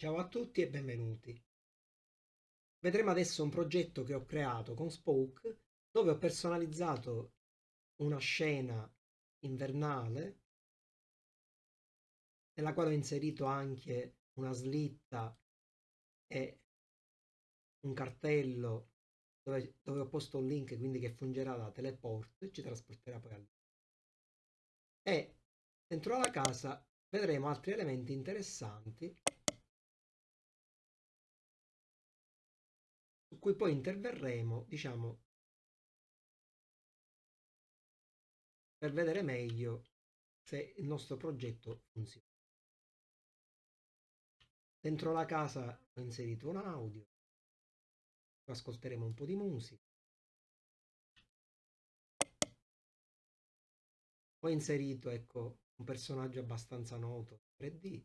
Ciao a tutti e benvenuti. Vedremo adesso un progetto che ho creato con Spoke dove ho personalizzato una scena invernale nella quale ho inserito anche una slitta e un cartello dove, dove ho posto un link quindi che fungerà da teleport e ci trasporterà poi al e dentro la casa vedremo altri elementi interessanti cui poi interverremo diciamo per vedere meglio se il nostro progetto funziona. Dentro la casa ho inserito un audio ascolteremo un po' di musica. Ho inserito ecco un personaggio abbastanza noto 3D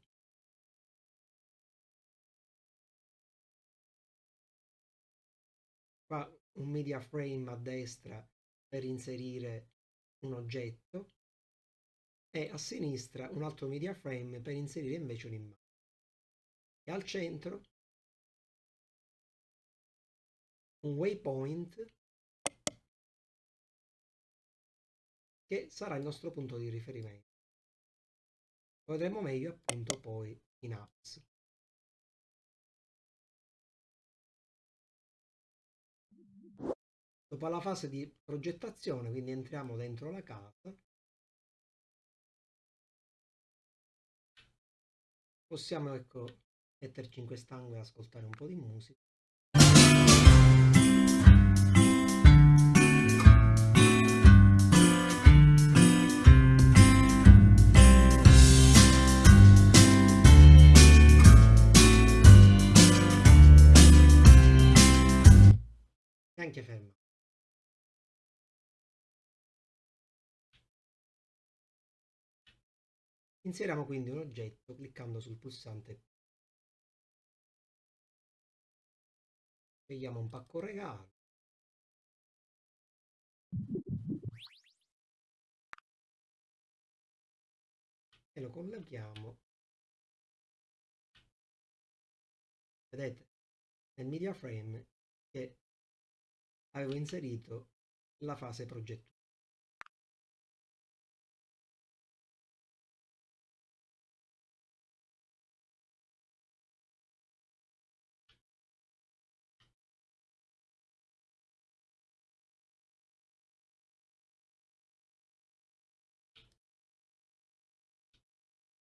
qua un media frame a destra per inserire un oggetto e a sinistra un altro media frame per inserire invece un'immagine e al centro un waypoint che sarà il nostro punto di riferimento. Lo vedremo meglio appunto poi in apps. Dopo la fase di progettazione, quindi entriamo dentro la casa, possiamo ecco metterci in quest'angolo e ascoltare un po' di musica. Anche fermo. Inseriamo quindi un oggetto cliccando sul pulsante Scegliamo un pacco regalo. E lo colleghiamo. Vedete nel media frame che avevo inserito la fase progettuale.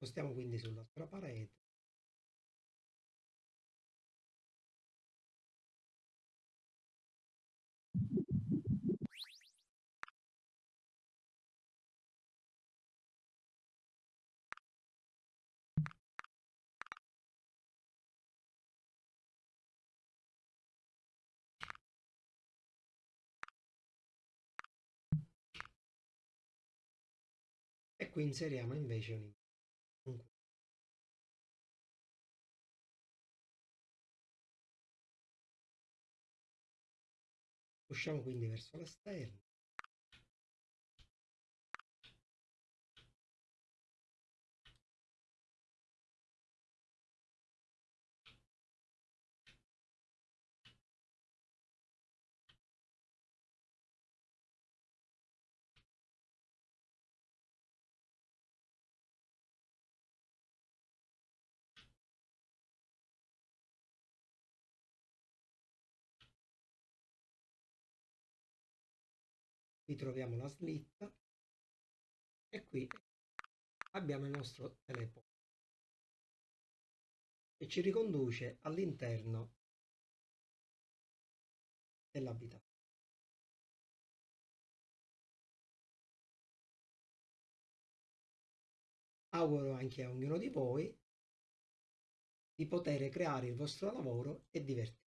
Spostiamo quindi sull'altra parete. E qui inseriamo invece un Usciamo quindi verso l'esterno. Qui troviamo la slitta e qui abbiamo il nostro teleporto che ci riconduce all'interno dell'abitazione. Auguro anche a ognuno di voi di poter creare il vostro lavoro e divertirvi.